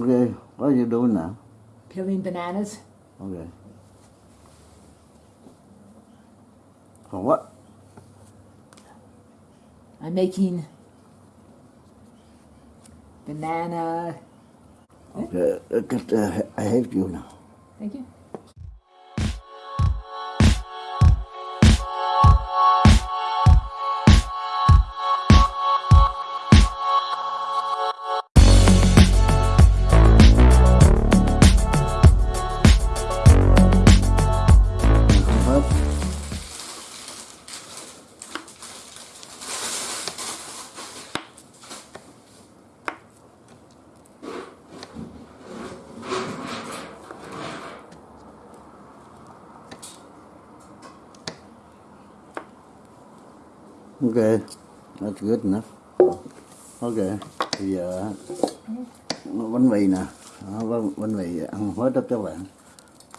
Okay, what are you doing now? Peeling bananas. Okay. For what? I'm making banana. Okay, I help you now. Thank you. Okay, that's good enough. Okay, bây giờ bánh mì nè, Đó, bánh, mì ăn hết đó các bạn.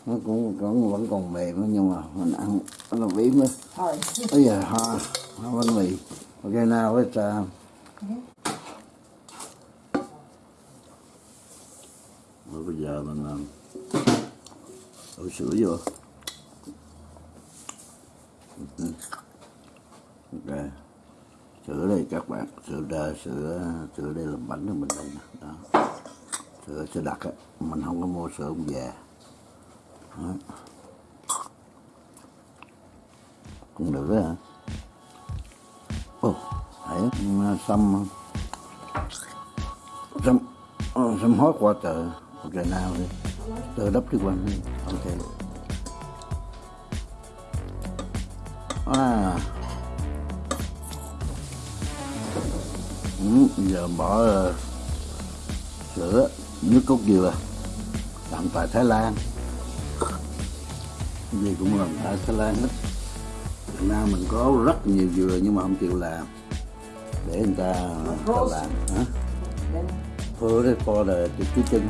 Nó cũng, cũng vẫn còn mềm nhưng mà mình ăn nó đó. Hard. Bây giờ ha, ha bánh mì. Okay, now it's uh, Rồi bây giờ mình làm đổ sữa vô. Ừ. Ok. Sữa đây các bạn, sữa sữa sữa đây làm bánh cho mình đây nè. Đó. Sữa sữa đặc á, mình không có mua sữa ông già. Đó. Cũng được đó hả? Oh, xăm à. xăm à, xăm some qua tờ tờ water. nào đi tờ it up this one. À. Ừ, giờ bỏ uh, sữa nước cốt dừa làm tại Thái Lan gì cũng làm tại Thái Lan hết Việt Nam mình có rất nhiều dừa nhưng mà không chịu làm để người ta, người ta làm hả? Put it for the, kitchen.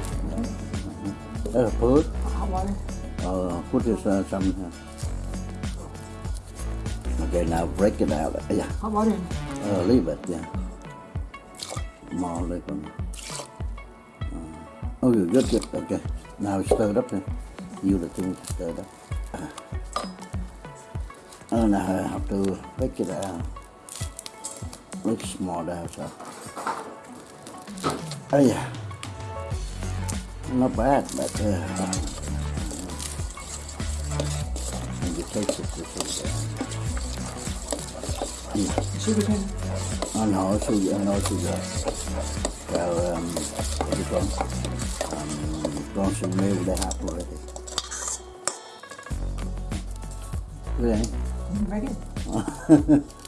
Put, hot water. uh, put this uh, some. Okay, now break it out. Yeah, Hot water. uh, leave it. Yeah, more like one. Uh, oh, good, good, good. Okay, now stir it up. Then. You the thing stir it up. Uh, and I have to make it out. Make small out. So. Oh yeah. Not bad, but uh, uh, and you taste it this is uh, yeah. Sugar cane. I know sugar, I know sugar. So um, what do you call it? Um, bronze milk they have already. Really? Mm, Very good.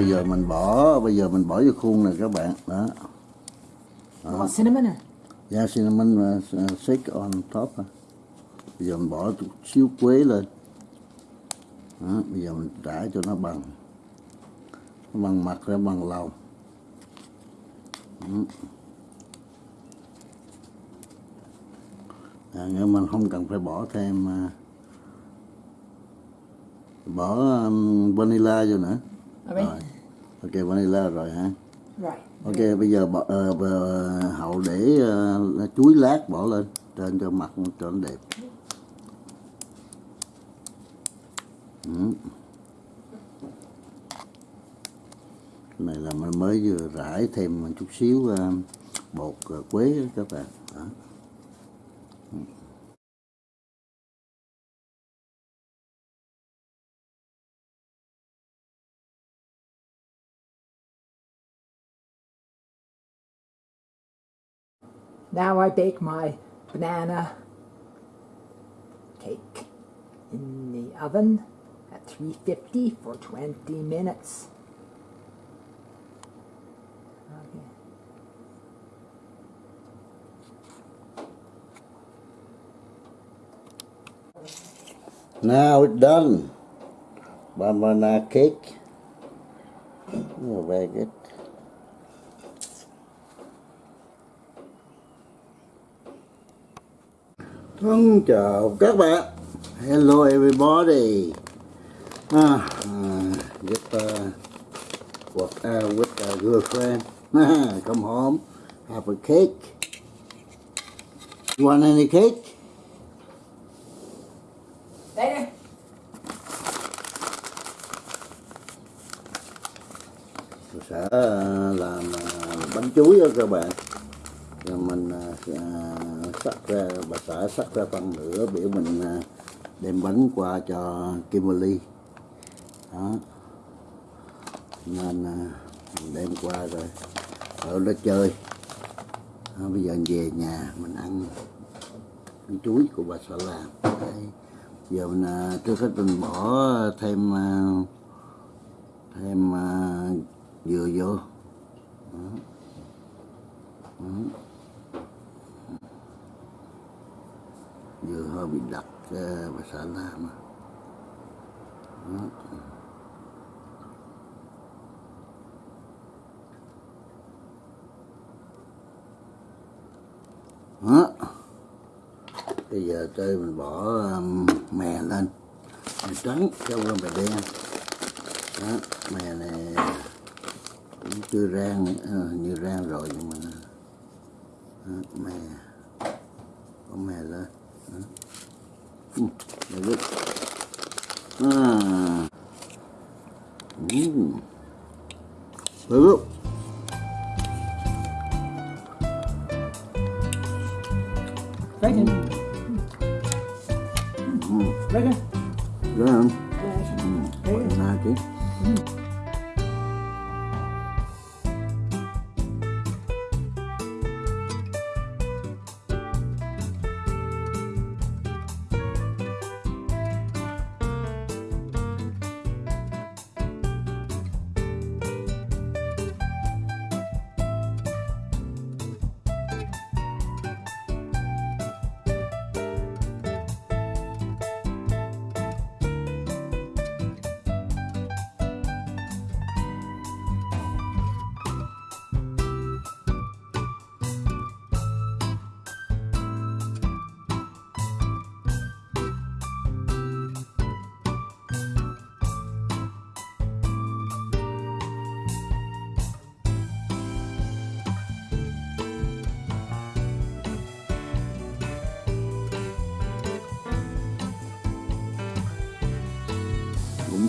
Bây giờ mình bỏ, bây giờ mình bỏ vô khuôn này các bạn. Đó. You want cinnamon or? Yeah, cinnamon uh, shake on top. ha. Bây giờ mình bỏ chút xíu quế lên. Đó, bây giờ mình trải cho nó bằng nó bằng mặt ra bằng lòng. À, nhưng mình không cần phải bỏ thêm uh, bỏ um, vanilla vô nữa. Alright. Rồi. Ok vanilla rồi hả? Right. Ok bây giờ bỏ, ờ, bờ- hậu để ờ, chuối lát bỏ lên trên cho mặt cho nó đẹp ừ. Cái này là mình mới vừa rải thêm một chút xíu ờ, bột ờ, quế đó các bạn đó. Now I bake my banana cake in the oven at 350 for 20 minutes. Okay. Now it's done. Banana cake. Oh, very good. Thân chào các bạn. Hello everybody. Ah, uh, with uh, what uh, with a girlfriend. Come home, have a cake. You want any cake? Later. Tôi sẽ ờ, làm bánh chuối đó các bạn À, à, mình sắc ra bà xã sắc ra phần nữa biểu mình à, đem bánh qua cho Kimberly đó nên mình đem qua rồi ở đó chơi đó, bây giờ về nhà mình ăn ăn chuối của bà xã làm Đấy. giờ mình trước hết mình bỏ thêm thêm dừa vô Đó. Đó. Giờ hơi bị đặc ờ, và xả ra mà. Đó. Đó. bây giờ chơi mình bỏ mè lên mè trắng cho qua mè đen đó mè này cũng chưa rang à, như rang rồi nhưng mà đó, mè có mè lên very good. à. Mm. Very good. Reagan. Reagan. Đúng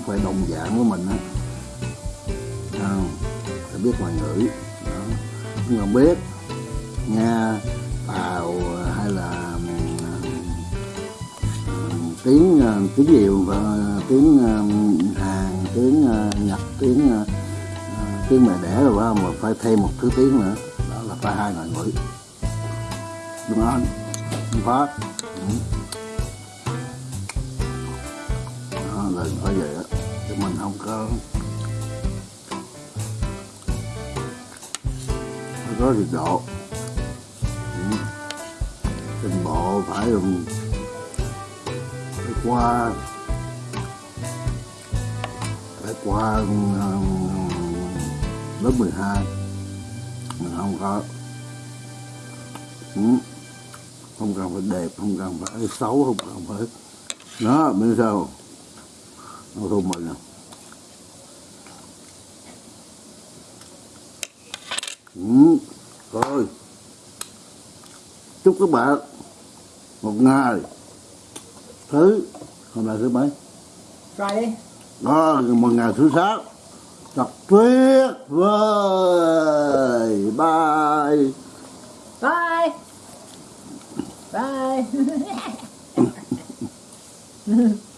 phải đồng dạng của mình á. Không phải biết ngoại ngữ. Đó. Không cần biết nga, tàu, hay là ờ, tiếng ờ, tiếng nhiều và ờ, tiếng hàn, tiếng nhật, tiếng tiếng mẹ đẻ rồi phải không? Mà phải thêm một thứ tiếng nữa. Đó là phải hai ngoại ngữ. Đúng không? Đúng phát phải vậy á, chứ mình không có phải có trình độ. Ừ. Trình bộ phải dùng phải qua phải qua ờ, lớp 12 mình không có ừ. không cần phải đẹp, không cần phải xấu, không cần phải đó bên sau nó thua mình nè ừ. rồi chúc các bạn một ngày thứ hôm nay thứ mấy Friday. đó một ngày thứ sáu thật tuyệt vời bye Bye. Bye.